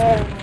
Yeah.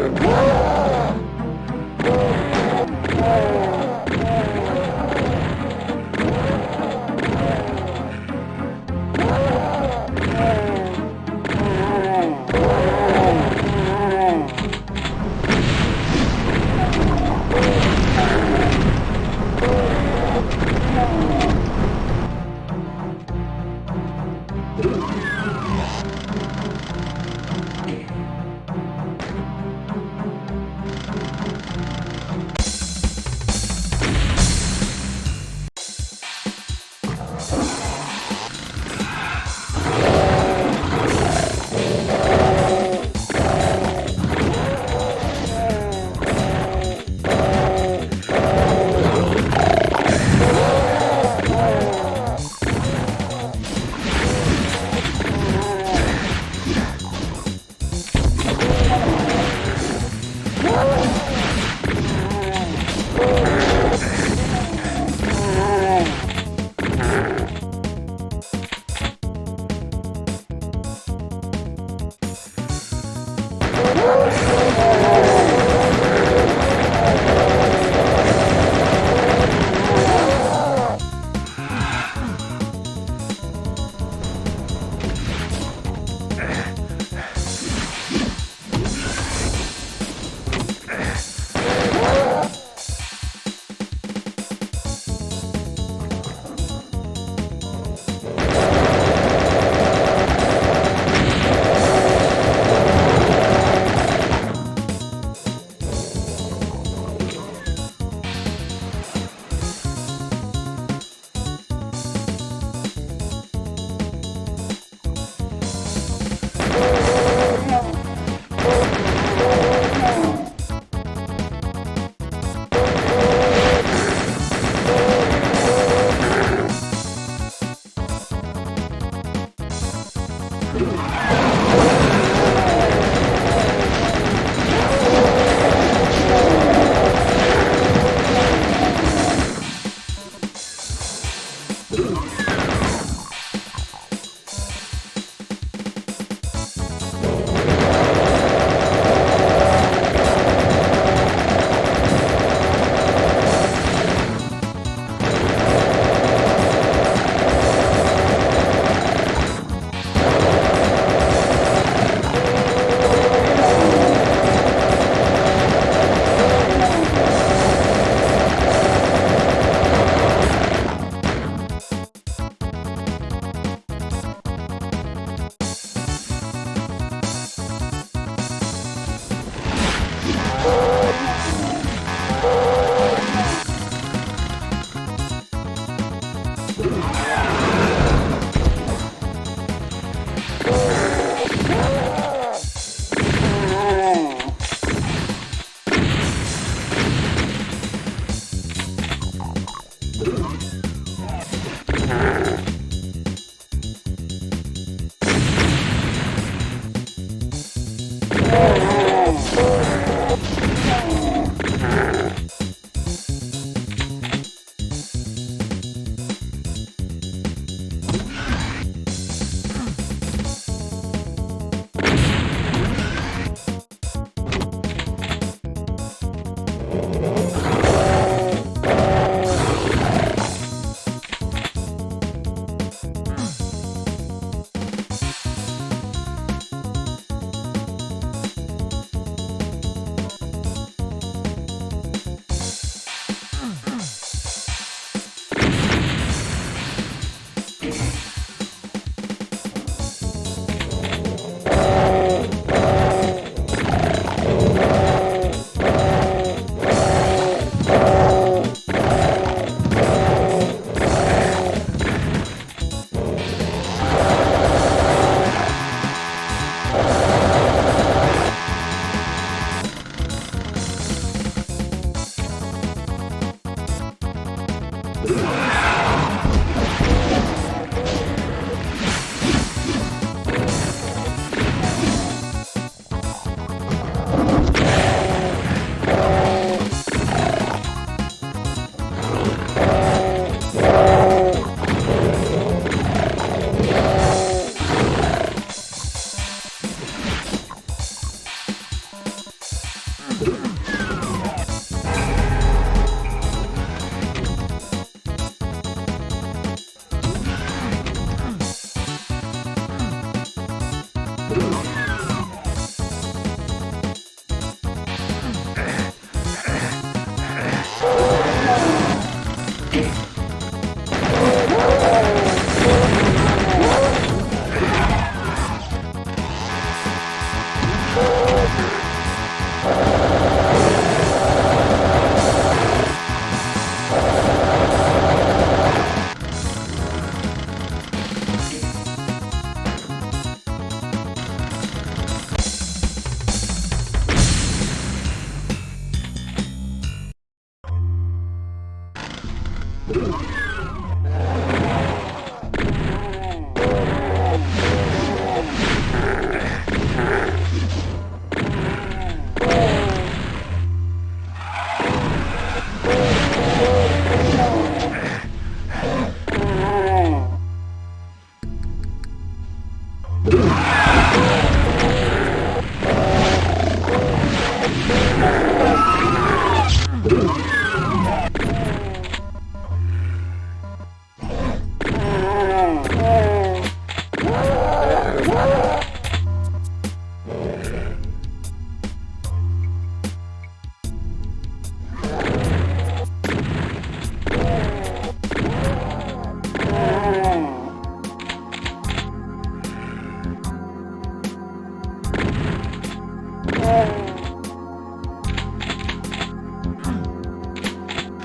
Whoa!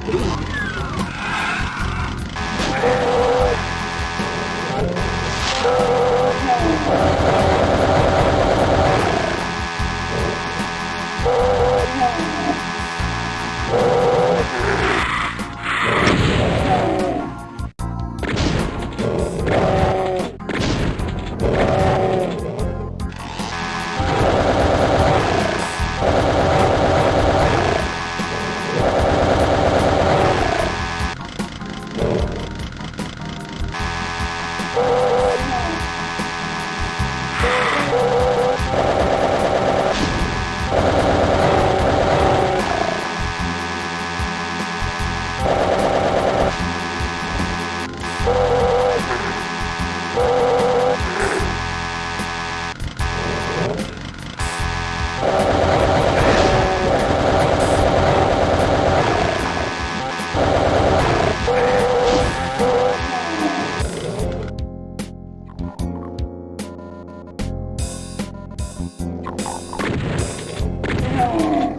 Ooh. Yeah.